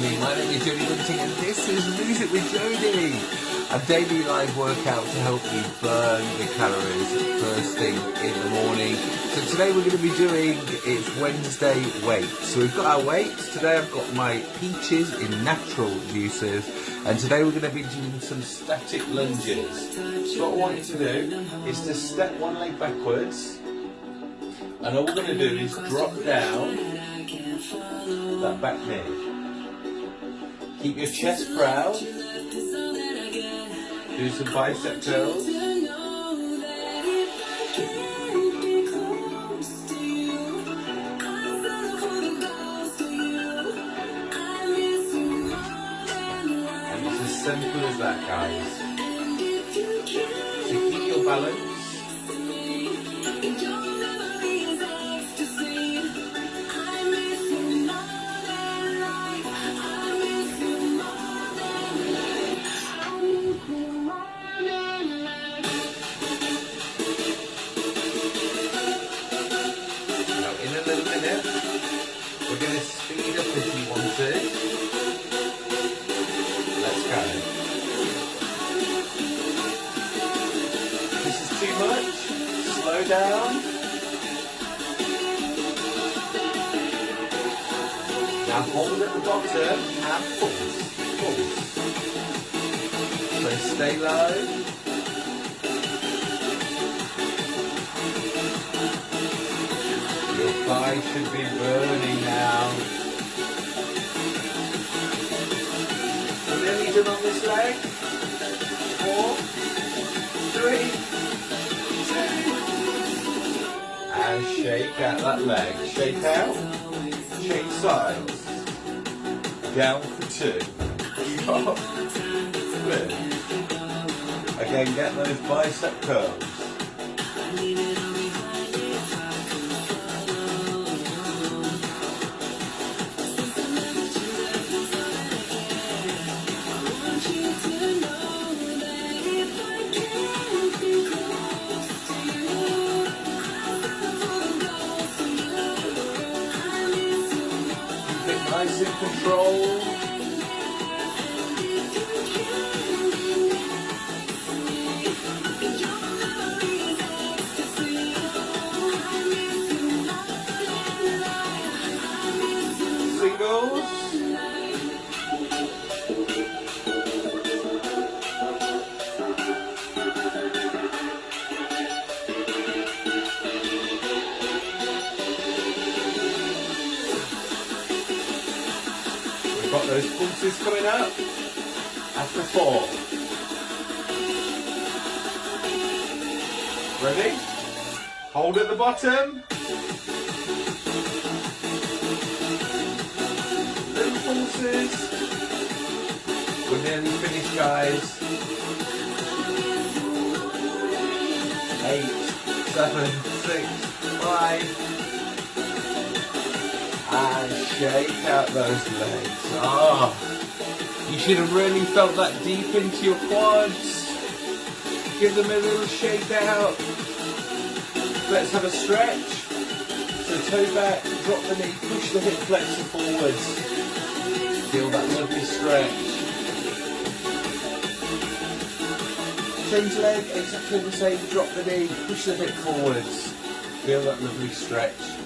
morning. My name is Jody Bunting and this is Music with Jody. A daily live workout to help you burn the calories first thing in the morning. So today we're going to be doing, it's Wednesday weights. So we've got our weights. Today I've got my peaches in natural juices. And today we're going to be doing some static lunges. So what I want you to do is to step one leg backwards. And all we're going to do is drop down that back knee. Keep your chest proud. Do some bicep curls. And it's as simple as that, guys. So keep your balance. Down. Now hold at the bottom and pulse. Pulse. So stay low. Your thigh should be burning now. We're nearly done on this leg. Four, three, and shake out that leg. Shake out, shake sides. Down for two. Good. Again, get those bicep curls. Nice and controlled. Singles. Those pulses coming up. After four. Ready? Hold at the bottom. Little pulses. We're nearly finished, guys. Eight, seven, six, five, and shake out those legs. Ah, you should have really felt that deep into your quads. Give them a little shake out. Let's have a stretch. So toe back, drop the knee, push the hip flexor forwards. Feel that lovely stretch. Change leg, exactly the same. Drop the knee, push the hip forwards. Feel that lovely stretch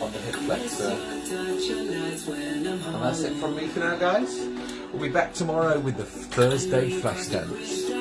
on the hip flexor. And that's it from me for now, guys. We'll be back tomorrow with the Thursday flash dance.